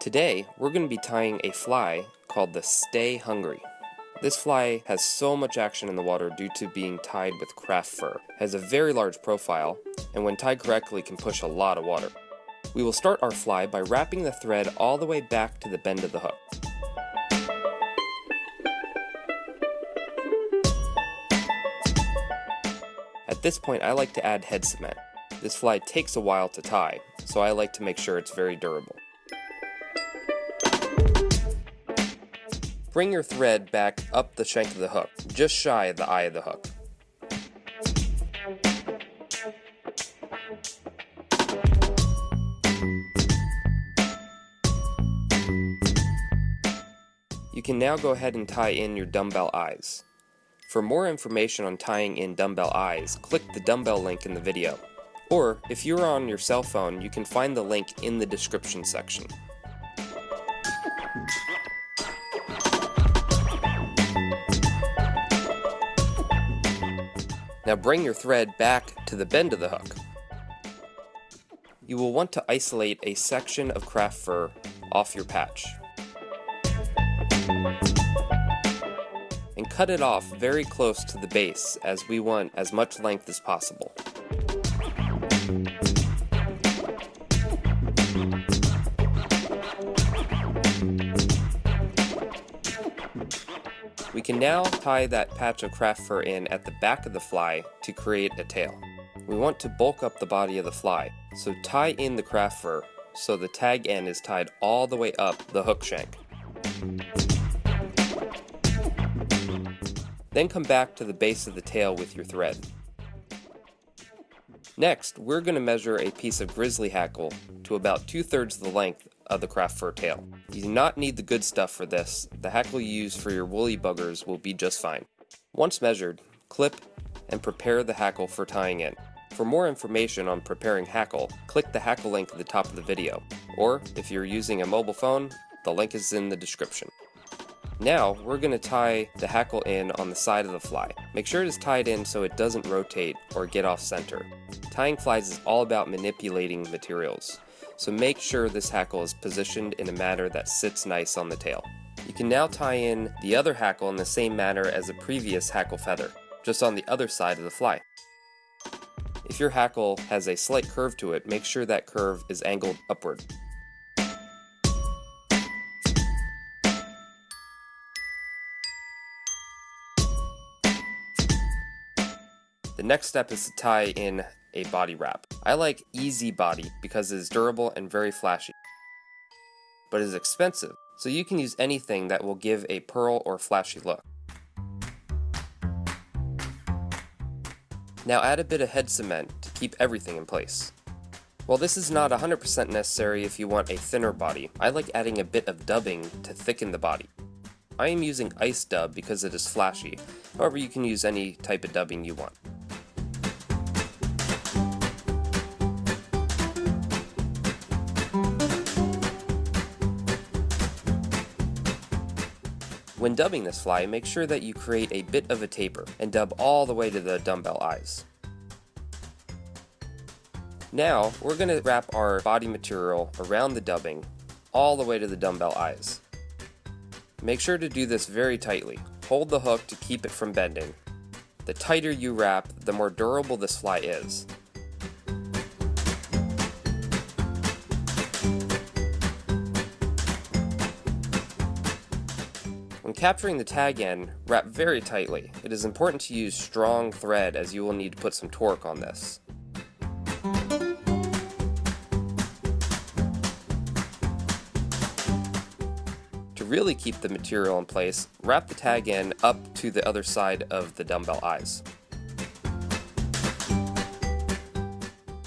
Today, we're going to be tying a fly called the Stay Hungry. This fly has so much action in the water due to being tied with craft fur, has a very large profile, and when tied correctly can push a lot of water. We will start our fly by wrapping the thread all the way back to the bend of the hook. At this point I like to add head cement. This fly takes a while to tie, so I like to make sure it's very durable. Bring your thread back up the shank of the hook, just shy of the eye of the hook. You can now go ahead and tie in your dumbbell eyes. For more information on tying in dumbbell eyes, click the dumbbell link in the video. Or, if you're on your cell phone, you can find the link in the description section. Now bring your thread back to the bend of the hook. You will want to isolate a section of craft fur off your patch. And cut it off very close to the base as we want as much length as possible. Can now tie that patch of craft fur in at the back of the fly to create a tail. We want to bulk up the body of the fly, so tie in the craft fur so the tag end is tied all the way up the hook shank. Then come back to the base of the tail with your thread. Next, we're going to measure a piece of grizzly hackle to about two thirds the length of the craft fur tail. You do not need the good stuff for this, the hackle you use for your woolly buggers will be just fine. Once measured, clip and prepare the hackle for tying in. For more information on preparing hackle, click the hackle link at the top of the video, or if you're using a mobile phone, the link is in the description. Now, we're going to tie the hackle in on the side of the fly. Make sure it is tied in so it doesn't rotate or get off center. Tying flies is all about manipulating materials so make sure this hackle is positioned in a manner that sits nice on the tail. You can now tie in the other hackle in the same manner as the previous hackle feather, just on the other side of the fly. If your hackle has a slight curve to it, make sure that curve is angled upward. The next step is to tie in a body wrap. I like EZ Body because it is durable and very flashy, but it is expensive, so you can use anything that will give a pearl or flashy look. Now add a bit of head cement to keep everything in place. While this is not 100% necessary if you want a thinner body, I like adding a bit of dubbing to thicken the body. I am using ice dub because it is flashy, however you can use any type of dubbing you want. When dubbing this fly, make sure that you create a bit of a taper and dub all the way to the dumbbell eyes. Now, we're going to wrap our body material around the dubbing all the way to the dumbbell eyes. Make sure to do this very tightly. Hold the hook to keep it from bending. The tighter you wrap, the more durable this fly is. When capturing the tag end, wrap very tightly. It is important to use strong thread as you will need to put some torque on this. To really keep the material in place, wrap the tag end up to the other side of the dumbbell eyes.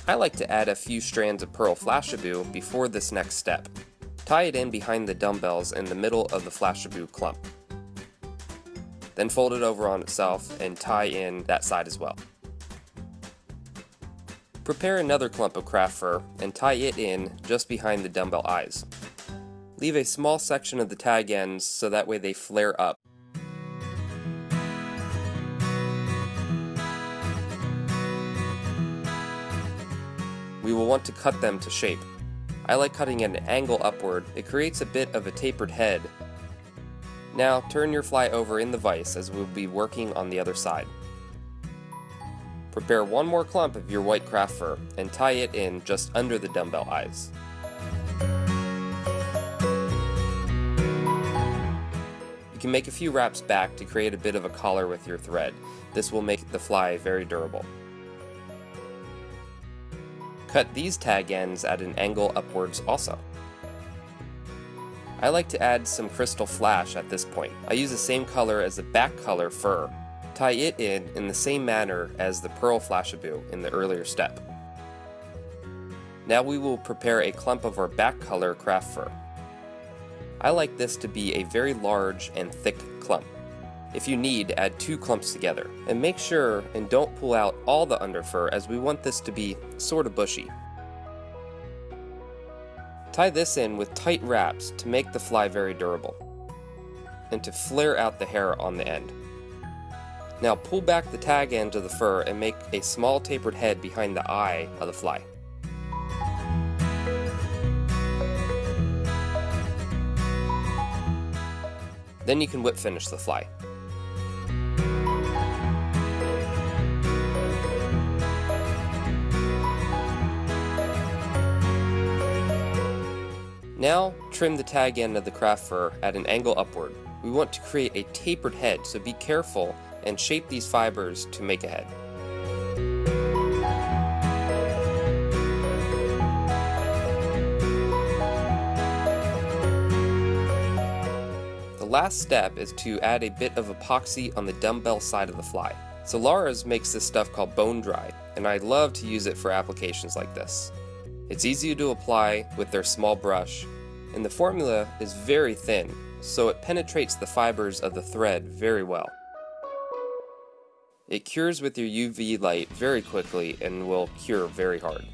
I like to add a few strands of pearl flashabou before this next step. Tie it in behind the dumbbells in the middle of the flashabou clump. Then fold it over on itself and tie in that side as well. Prepare another clump of craft fur and tie it in just behind the dumbbell eyes. Leave a small section of the tag ends so that way they flare up. We will want to cut them to shape. I like cutting at an angle upward, it creates a bit of a tapered head. Now turn your fly over in the vise as we'll be working on the other side. Prepare one more clump of your white craft fur and tie it in just under the dumbbell eyes. You can make a few wraps back to create a bit of a collar with your thread. This will make the fly very durable. Cut these tag ends at an angle upwards also. I like to add some crystal flash at this point. I use the same color as the back color fur. Tie it in in the same manner as the pearl flashabou in the earlier step. Now we will prepare a clump of our back color craft fur. I like this to be a very large and thick clump. If you need, add two clumps together. And make sure and don't pull out all the underfur as we want this to be sort of bushy. Tie this in with tight wraps to make the fly very durable, and to flare out the hair on the end. Now pull back the tag end of the fur and make a small tapered head behind the eye of the fly. Then you can whip finish the fly. Now, trim the tag end of the craft fur at an angle upward. We want to create a tapered head, so be careful and shape these fibers to make a head. The last step is to add a bit of epoxy on the dumbbell side of the fly. Solarez makes this stuff called bone dry, and I love to use it for applications like this. It's easy to apply with their small brush, and the formula is very thin, so it penetrates the fibers of the thread very well. It cures with your UV light very quickly and will cure very hard.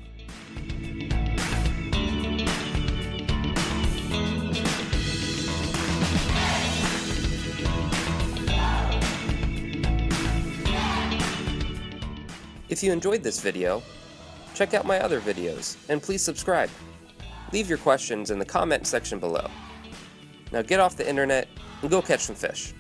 If you enjoyed this video, check out my other videos, and please subscribe. Leave your questions in the comment section below. Now get off the internet and go catch some fish.